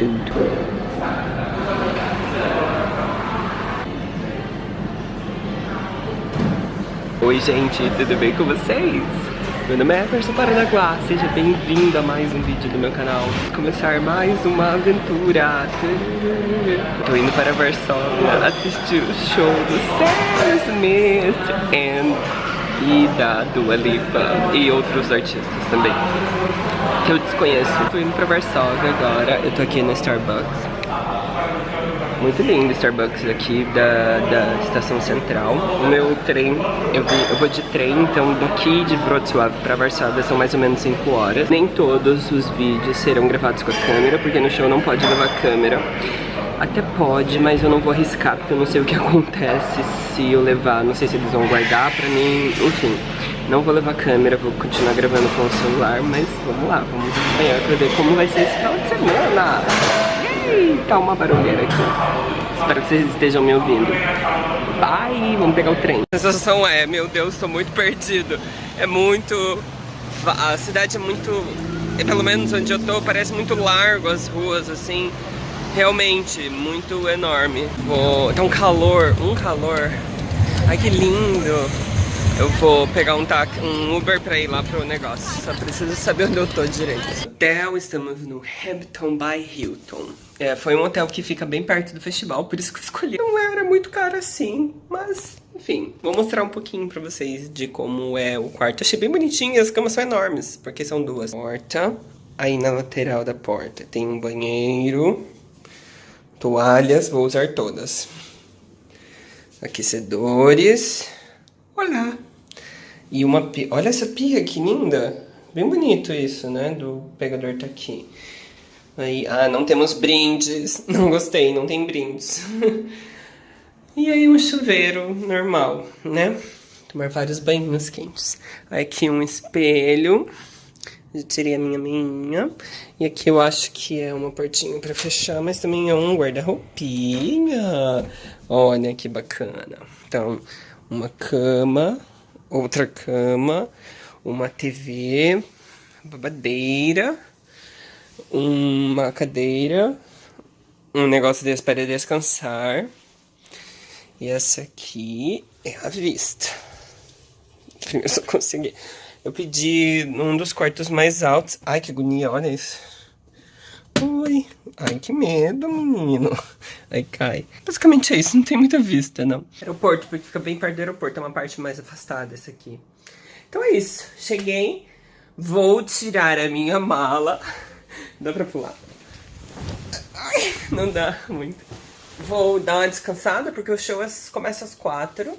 Oi gente, tudo bem com vocês? Meu nome é Emerson Paranaguá, seja bem-vindo a mais um vídeo do meu canal. Começar mais uma aventura. Tô indo para Varsóvia assistir o show do Sam Smith and, e da Dua Lipa e outros artistas também Que eu desconheço Tô indo para Varsóvia agora, eu tô aqui no Starbucks muito lindo o Starbucks aqui da, da estação central. O meu trem, eu, eu vou de trem, então daqui de Wrocław para Varsóvia são mais ou menos 5 horas. Nem todos os vídeos serão gravados com a câmera, porque no show não pode levar câmera. Até pode, mas eu não vou arriscar, porque eu não sei o que acontece se eu levar, não sei se eles vão guardar pra mim, enfim. Não vou levar câmera, vou continuar gravando com o celular, mas vamos lá, vamos acompanhar pra ver como vai ser esse final de semana. Tá uma barulheira aqui. Espero que vocês estejam me ouvindo. Bye, vamos pegar o trem. A sensação é, meu Deus, tô muito perdido. É muito... A cidade é muito... Pelo menos onde eu tô, parece muito largo as ruas, assim. Realmente, muito enorme. Vou... Tá um calor, um calor. Ai, que lindo. Eu vou pegar um, tac, um Uber pra ir lá pro negócio. Só preciso saber onde eu tô direito. Hotel, estamos no Hampton by Hilton. É, foi um hotel que fica bem perto do festival, por isso que eu escolhi. Não era muito caro assim, mas enfim. Vou mostrar um pouquinho pra vocês de como é o quarto. Achei bem bonitinho e as camas são enormes, porque são duas. Porta, aí na lateral da porta tem um banheiro, toalhas, vou usar todas. Aquecedores. Olá! E uma pia. Olha essa pia, que linda! Bem bonito isso, né? Do pegador tá aqui. Aí, ah, não temos brindes. Não gostei, não tem brindes. e aí um chuveiro normal, né? Tomar vários banhos quentes. Aqui um espelho. Tirei a minha minha. E aqui eu acho que é uma portinha pra fechar, mas também é um guarda-roupinha. Olha que bacana. Então, uma cama outra cama, uma TV, babadeira, uma cadeira, um negócio desse para descansar. E essa aqui é a vista. Primeiro só consegui. Eu pedi um dos quartos mais altos. Ai, que agonia, olha isso. Ui, ai que medo, menino. Aí cai. Basicamente é isso, não tem muita vista, não. Aeroporto, porque fica bem perto do aeroporto, é uma parte mais afastada essa aqui. Então é isso, cheguei, vou tirar a minha mala. Dá pra pular? Ai, não dá muito. Vou dar uma descansada, porque o show é, começa às quatro.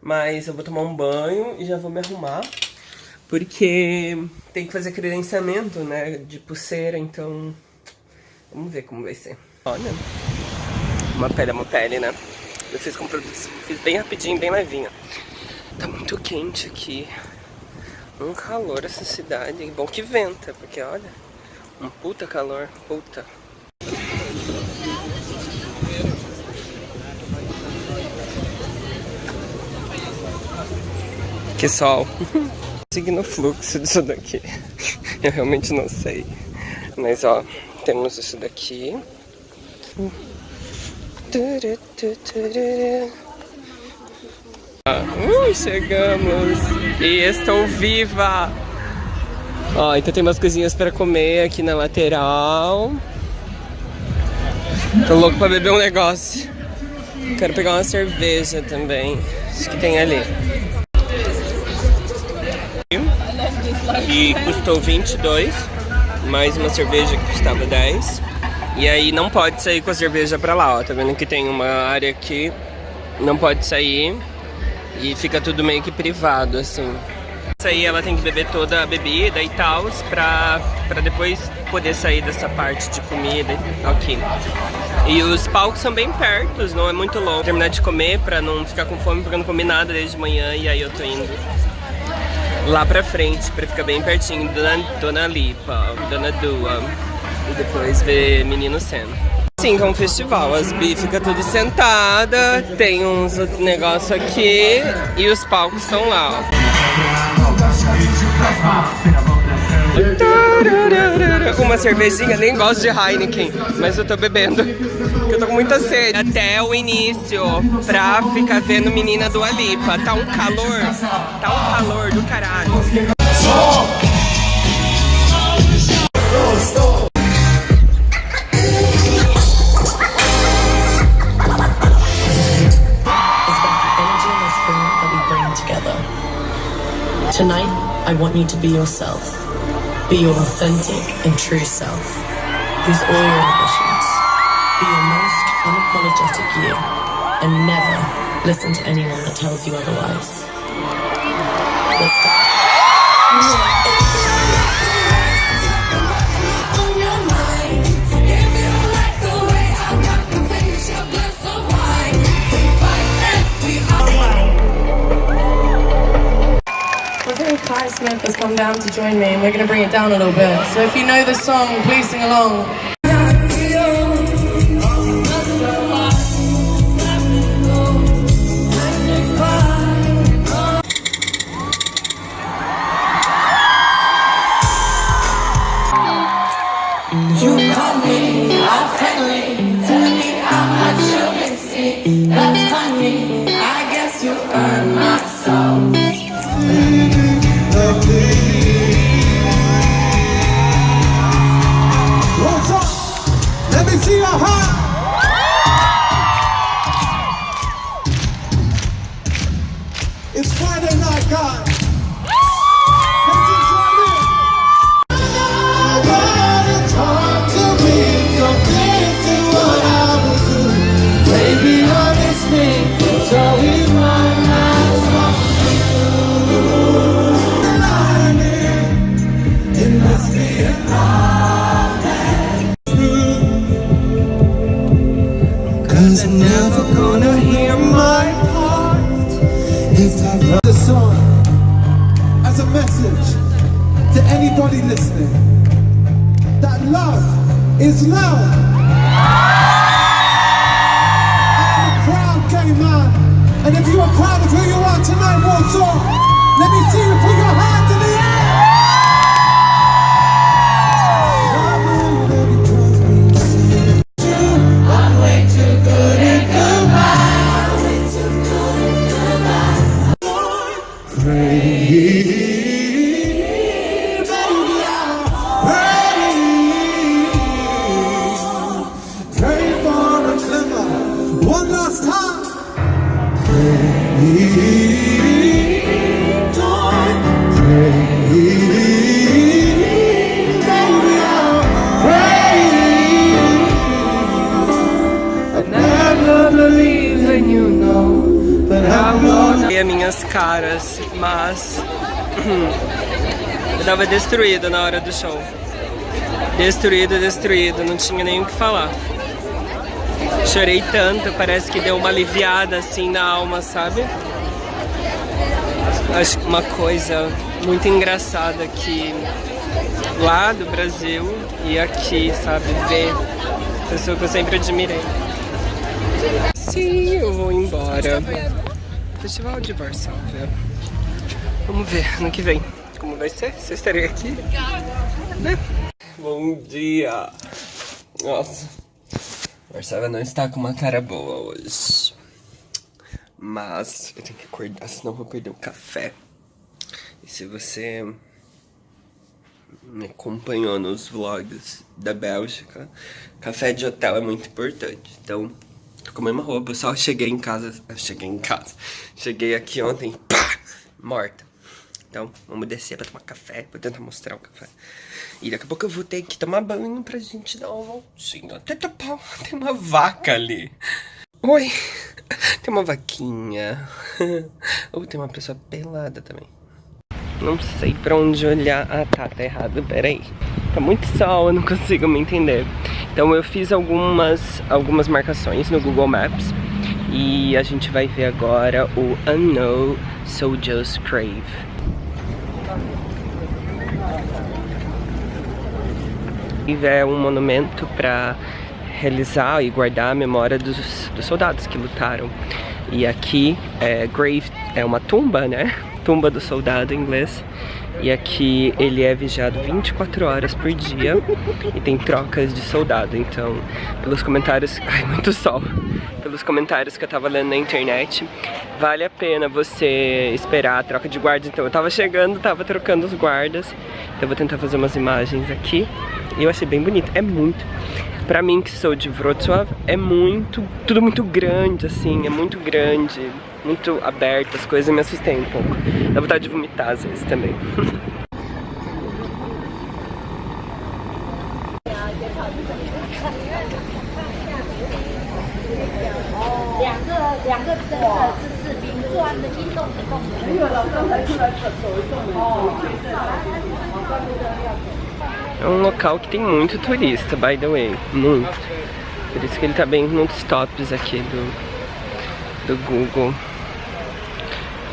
Mas eu vou tomar um banho e já vou me arrumar. Porque tem que fazer credenciamento, né, de pulseira, então Vamos ver como vai ser. Olha, uma pele é uma pele, né? Eu fiz com fiz bem rapidinho, bem levinha. Tá muito quente aqui. Um calor essa cidade. Bom que venta, porque olha, um puta calor, puta. Que sol. Seguindo o fluxo disso daqui. Eu realmente não sei. Mas ó, temos isso daqui. Uh, chegamos! E estou viva! Ó, então tem umas coisinhas para comer aqui na lateral. Tô louco pra beber um negócio. Quero pegar uma cerveja também. Acho que tem ali. E custou 22 mais uma cerveja que custava 10. E aí não pode sair com a cerveja pra lá, ó. Tá vendo que tem uma área aqui, não pode sair. E fica tudo meio que privado, assim. Isso aí ela tem que beber toda a bebida e tal, pra, pra depois poder sair dessa parte de comida aqui. E os palcos são bem perto, não é muito longo. Terminar de comer pra não ficar com fome, porque eu não comi nada desde manhã e aí eu tô indo lá pra frente, pra ficar bem pertinho da Dona Lipa, Dona Dua. E depois ver Menino Sam. Sim, é um festival, as bi fica tudo sentada, tem uns outros negócios aqui e os palcos estão lá, ó. Uma cervejinha, nem gosto de Heineken, mas eu tô bebendo. Eu tô com muita sede. Até o início, pra ficar vendo menina do Alipa. Tá um calor, tá um calor do caralho. Tonight, I want you to be yourself. Be your authentic and true self. Use all your ambitions. Be your most unapologetic you. And never listen to anyone that tells you otherwise. Has come down to join me and we're going to bring it down a little bit. So if you know the song, please sing along. That love is love. I'm a proud gay man And if you are proud of who you are tonight, Warsaw Let me see you put your hands caras, mas eu tava destruído na hora do show. Destruído, destruído, não tinha nem o que falar. Chorei tanto, parece que deu uma aliviada assim na alma, sabe? Acho uma coisa muito engraçada que lá do Brasil e aqui, sabe, ver pessoa que eu sempre admirei. Sim, eu vou embora. Festival de Varsóvia. Vamos ver ano que vem como vai ser. Se eu estarei aqui, né? Bom dia. Nossa. Varsóvia não está com uma cara boa hoje. Mas eu tenho que acordar, senão eu vou perder o café. E se você me acompanhou nos vlogs da Bélgica, café de hotel é muito importante. Então, tô com a mesma roupa, eu só cheguei em casa, cheguei em casa, cheguei aqui ontem, pá, morta. Então, vamos descer pra tomar café, vou tentar mostrar o café. E daqui a pouco eu vou ter que tomar banho pra gente dar uma voltinha. Até tapar, tem uma vaca ali. Oi, tem uma vaquinha. Ou tem uma pessoa pelada também. Não sei pra onde olhar. Ah, tá, tá errado, peraí. Tá muito sol, eu não consigo me entender. Então eu fiz algumas, algumas marcações no Google Maps. E a gente vai ver agora o Unknown Soldier's Crave. É um monumento para realizar e guardar a memória dos, dos soldados que lutaram. E aqui, é, grave é uma tumba, né? Tumba do soldado em inglês. E aqui ele é vigiado 24 horas por dia e tem trocas de soldado. Então, pelos comentários... Ai, muito sol! Pelos comentários que eu tava lendo na internet, vale a pena você esperar a troca de guardas. Então, eu tava chegando, tava trocando os guardas. Então, eu vou tentar fazer umas imagens aqui. E eu achei bem bonito. É muito... Pra mim, que sou de Wrocław, é muito... Tudo muito grande, assim. É muito grande muito aberta, as coisas, me assustei um pouco. Dá vontade de vomitar às vezes também. É um local que tem muito turista, by the way, muito. Por isso que ele tá bem nos tops aqui do, do Google.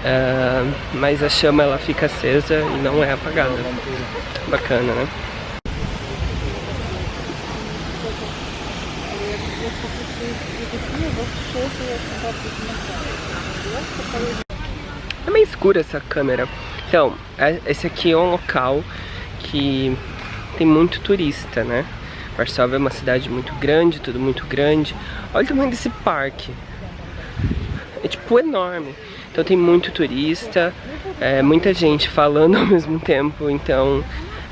Uh, mas a chama ela fica acesa e não é apagada. Bacana, né? É meio escura essa câmera. Então, é, esse aqui é um local que tem muito turista, né? Varsóvia é uma cidade muito grande, tudo muito grande. Olha o tamanho desse parque. É tipo enorme. Então tem muito turista, é, muita gente falando ao mesmo tempo, então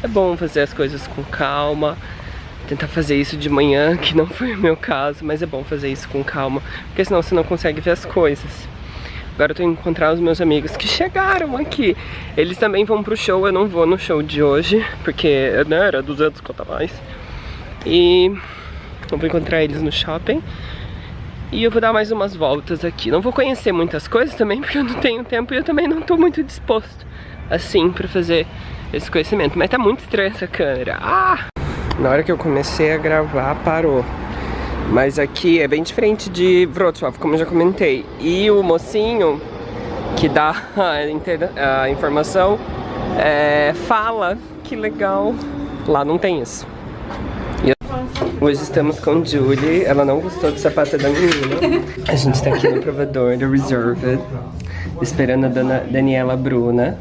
é bom fazer as coisas com calma. Tentar fazer isso de manhã, que não foi o meu caso, mas é bom fazer isso com calma, porque senão você não consegue ver as coisas. Agora eu tô encontrar os meus amigos que chegaram aqui. Eles também vão pro show, eu não vou no show de hoje, porque né, era 200 conta mais. E eu vou encontrar eles no shopping. E eu vou dar mais umas voltas aqui. Não vou conhecer muitas coisas também, porque eu não tenho tempo e eu também não tô muito disposto, assim, pra fazer esse conhecimento. Mas tá muito estranha essa câmera. Ah! Na hora que eu comecei a gravar, parou. Mas aqui é bem diferente de Wrocław, como eu já comentei. E o mocinho que dá a, a informação é, fala que legal. Lá não tem isso. Hoje estamos com Julie, ela não gostou do sapato da menina. A gente tá aqui no provador do Reserved, esperando a dona Daniela Bruna.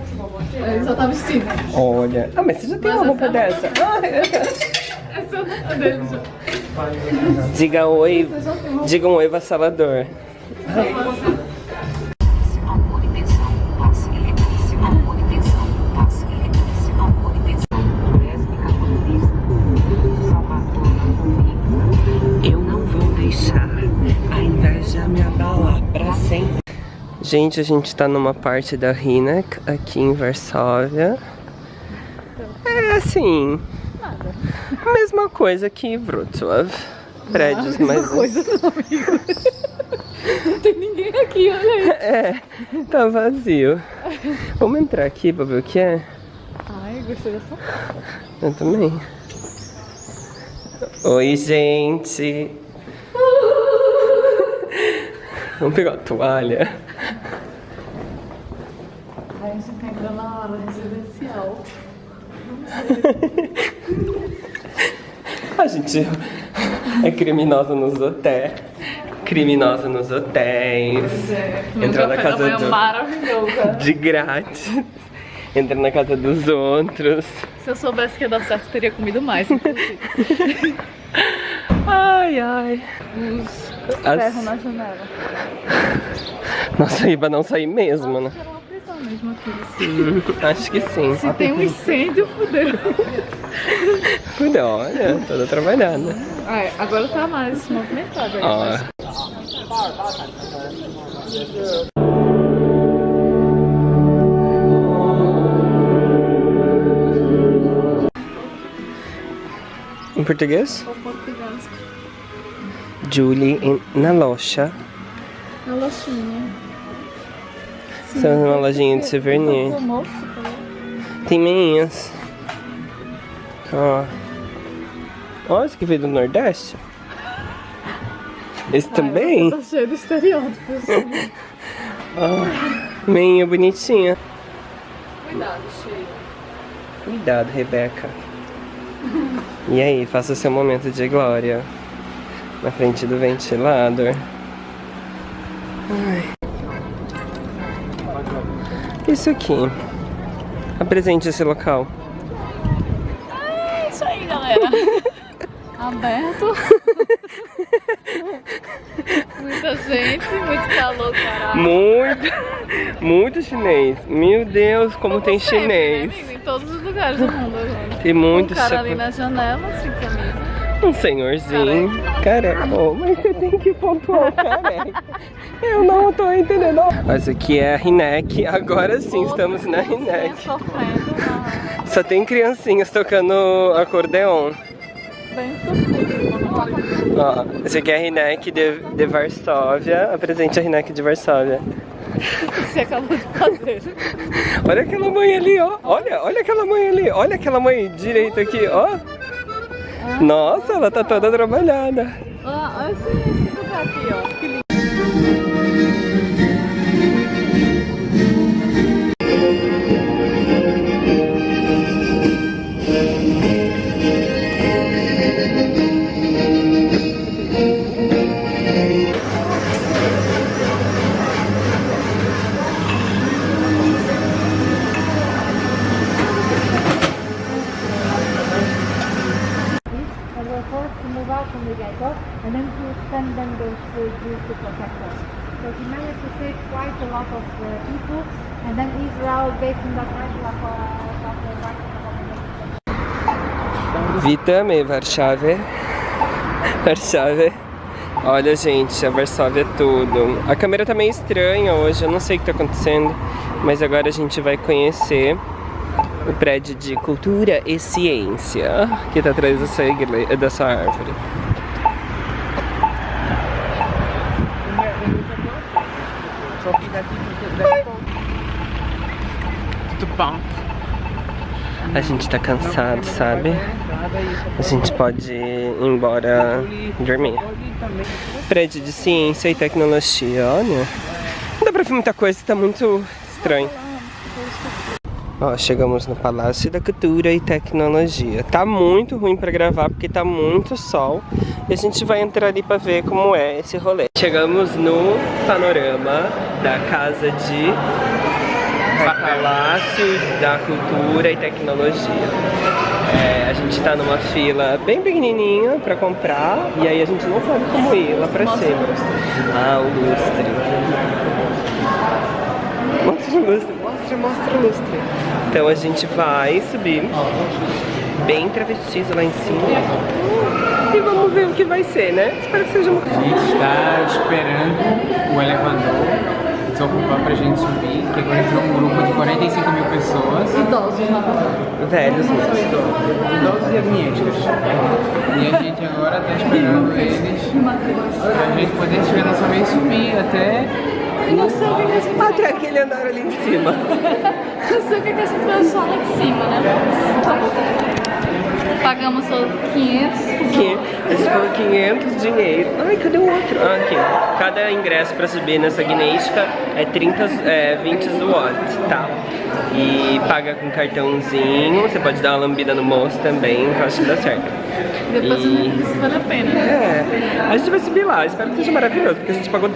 Ele só tá vestindo. Olha. Ah, mas você já tem uma roupa dessa? Ah, é. Essa é dele já. Diga oi, diga um oi vassalador. Gente, a gente tá numa parte da Rinek, aqui em Varsóvia. É assim... Nada. Mesma coisa que Wrocław. Prédios não, mais... coisa não, amigo. Não tem ninguém aqui, olha aí. É, tá vazio. Vamos entrar aqui pra ver o que é? Ai, gostei dessa. Eu também. Oi, gente. Vamos pegar a toalha. A gente tá entrando na hora residencial. A gente é criminosa nos hotéis. Criminosa nos hotéis. É, Entrar na casa do... maravilhosa. De grátis. Entra na casa dos outros. Se eu soubesse que ia dar certo, teria comido mais, inclusive. Ai, ai. Os As- ferros na janela. Nossa, pra não sair mesmo, né? Mesmo aqui. Hum, Acho que sim. Se tem um incêndio, fudeu. Cuida, olha, toda trabalhada. Ah, agora tá mais movimentado aí. Ó. Em português? Ou português. Julie em- na loja. Na lojinha. Estamos numa lojinha de souvenir. Tem meinhas. Ó. Ó, esse que veio do Nordeste. Esse também? Tá cheio de estereótipos. Meinha bonitinha. Cuidado, cheio. Cuidado, Rebeca. E aí, faça seu momento de glória. Na frente do ventilador. Isso aqui. Apresente esse local. É isso aí, galera. Aberto. Muita gente, muito calor, caralho. Muito, muito chinês. Meu Deus, como tem Sempre, chinês. Né, em todos os lugares do mundo agora. Tem muito um cara ali na janela, sem camisa. Um senhorzinho. Careca. Oh, mas você tem que pontuar o careca. Eu não tô entendendo. Mas aqui é a Rinek. Agora sim, estamos na ah, Só tem criancinhas tocando acordeon. Ó, esse aqui é a Rinek de, de Varsóvia. Apresente a Rinek de Varsóvia. O que você acabou de fazer? Olha aquela mãe ali, ó. Olha, olha aquela mãe ali. Olha aquela mãe direita aqui, ó. Nossa, ela tá toda trabalhada. Ah, olha esse, esse aqui, ó. Que lindo. Have a Witamy Warszawie. Warszawie. Olha, gente, a Varsóvia é tudo. A câmera tá meio estranha hoje, eu não sei o que tá acontecendo, mas agora a gente vai conhecer o prédio de cultura e ciência que tá atrás dessa, igle... dessa árvore. Tudo bom? A gente tá cansado, sabe? A gente pode ir embora dormir. Prédio de ciência e tecnologia, olha. Não dá pra ver muita coisa, tá muito estranho. Ó, chegamos no Palácio da Cultura e Tecnologia. Tá muito ruim pra gravar porque tá muito sol. E a gente vai entrar ali pra ver como é esse rolê. Chegamos no panorama da Casa de Palácio da Cultura e Tecnologia. É, a gente tá numa fila bem pequenininha pra comprar e aí a gente não sabe como ir lá pra cima. Ah, o lustre. Mostra o lustre, mostra, mostra o lustre. Então a gente vai subir bem travestido lá em cima e vamos ver o que vai ser, né? Espero que seja uma A gente está esperando o elevador desocupar pra gente subir, que agora entrou um grupo de 45 mil pessoas. Idosos, na verdade. velhos mesmo. Idosos e agniéticos. E a gente agora tá esperando eles pra gente poder chegar nossa vez e subir até Não sei o que é esse Até aquele andar ali em cima. Não sei o que é esse pessoal lá de cima, né? Tá. Pagamos só 500. Aqui, a gente pagou 500 dinheiro. Ai, cadê o outro? Ah, aqui. Cada ingresso pra subir nessa guinéistica é 30, é, 20 watt, tá? E paga com cartãozinho, você pode dar uma lambida no moço também, que eu acho que dá certo. Depois E- isso vale a pena. né? É, a gente vai subir lá, espero que seja maravilhoso, porque a gente pagou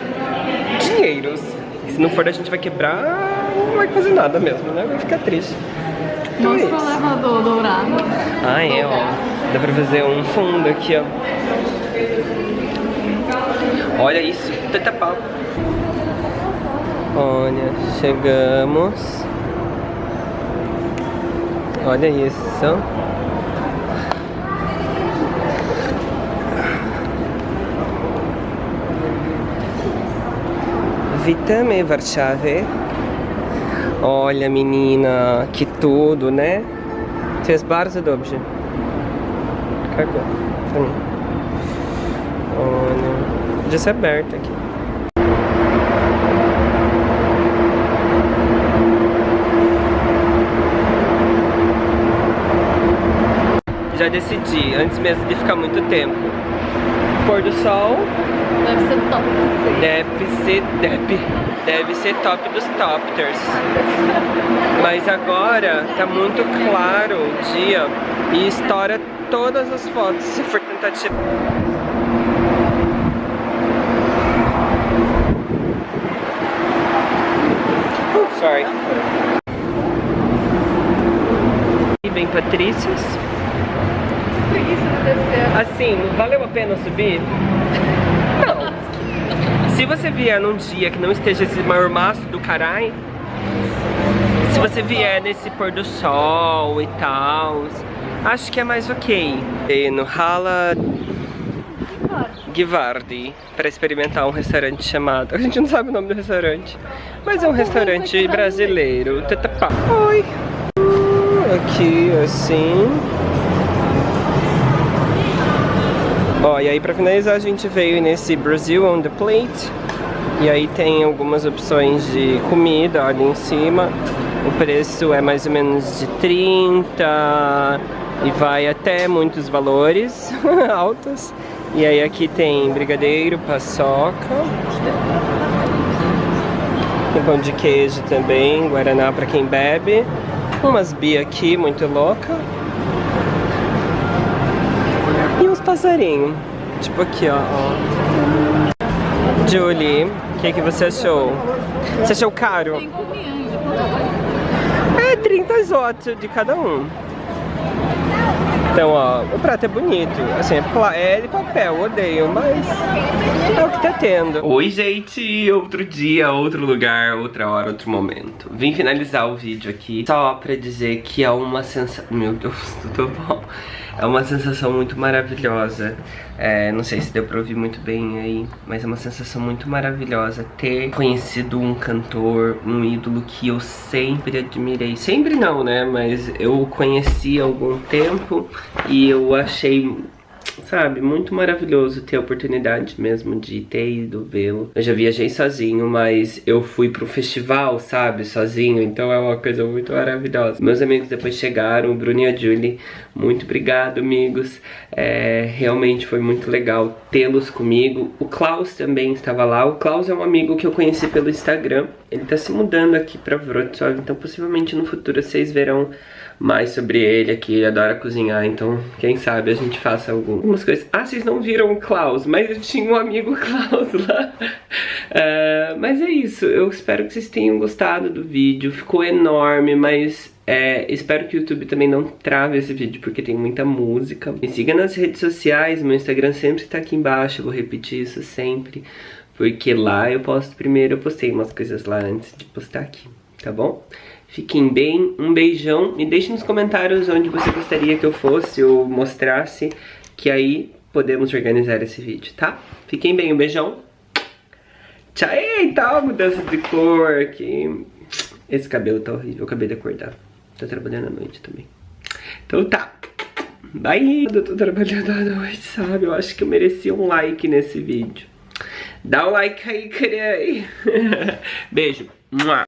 dinheiros. E se não for, a gente vai quebrar, não vai fazer nada mesmo, né? Vai ficar triste. Então é Mostra o elevador dourado. Ah, é, ó. Dá pra fazer um fundo aqui, ó. Olha isso, tanta pau. Olha, chegamos. Olha isso. Witamy w Warszawie. Olha, menina, que tudo, né? Jest bardzo dobrze. Cagou pra mim. Podia ser aberto aqui. Já decidi, antes mesmo de ficar muito tempo. Pôr do sol Deve ser top. deve ser, deve, deve ser top dos topters. Mas agora tá muito claro o dia e estoura todas as fotos se for tentar sorry. vem Patrícias. Preguiça de descer. Assim, valeu a pena subir? Não. Se você vier num dia que não esteja esse mormaço do caralho, se você vier nesse pôr do sol e tal, acho que é mais ok. E no Hala Givardi para experimentar um restaurante chamado. A gente não sabe o nome do restaurante, mas é um restaurante brasileiro. Tatapá. Oi. Aqui assim. Ó, e aí pra finalizar a gente veio nesse Brasil on the Plate. E aí tem algumas opções de comida ali em cima. O preço é mais ou menos de 30 e vai até muitos valores altos. E aí aqui tem brigadeiro, paçoca. Tem pão de queijo também, guaraná pra quem bebe. Umas bia aqui, muito louca. E uns passarinhos. Tipo aqui, ó. Julie, o que, que você achou? Você achou caro? É 30 zotes de cada um. Então, ó, o prato é bonito. Assim, é, é de papel, odeio, mas é o que tá tendo. Oi, gente! Outro dia, outro lugar, outra hora, outro momento. Vim finalizar o vídeo aqui só pra dizer que é uma sensação... Meu Deus, tudo bom? É uma sensação muito maravilhosa. É, não sei se deu pra ouvir muito bem aí, mas é uma sensação muito maravilhosa ter conhecido um cantor, um ídolo que eu sempre admirei. Sempre não, né? Mas eu conheci há algum tempo e eu achei sabe, muito maravilhoso ter a oportunidade mesmo de ter ido vê-lo. Eu já viajei sozinho, mas eu fui pro festival, sabe, sozinho, então é uma coisa muito maravilhosa. Meus amigos depois chegaram, o Bruno e a Julie, muito obrigado, amigos. É, realmente foi muito legal tê-los comigo. O Klaus também estava lá. O Klaus é um amigo que eu conheci pelo Instagram. Ele tá se mudando aqui pra Wrocław, então possivelmente no futuro vocês verão mais sobre ele aqui, ele adora cozinhar, então quem sabe a gente faça algumas coisas. Ah, vocês não viram o Klaus, mas eu tinha um amigo Klaus lá. É, mas é isso, eu espero que vocês tenham gostado do vídeo, ficou enorme, mas é, espero que o YouTube também não trave esse vídeo, porque tem muita música. Me siga nas redes sociais, meu Instagram sempre tá aqui embaixo, eu vou repetir isso sempre, porque lá eu posto primeiro, eu postei umas coisas lá antes de postar aqui, tá bom? Fiquem bem, um beijão. Me deixe nos comentários onde você gostaria que eu fosse ou mostrasse, que aí podemos organizar esse vídeo, tá? Fiquem bem, um beijão. Tchau, eita, mudança de cor aqui. Esse cabelo tá horrível, eu acabei de acordar. Tô trabalhando à noite também. Então tá. Bye! Eu tô trabalhando à noite, sabe? Eu acho que eu mereci um like nesse vídeo. Dá o like aí, queria. Beijo. Mua.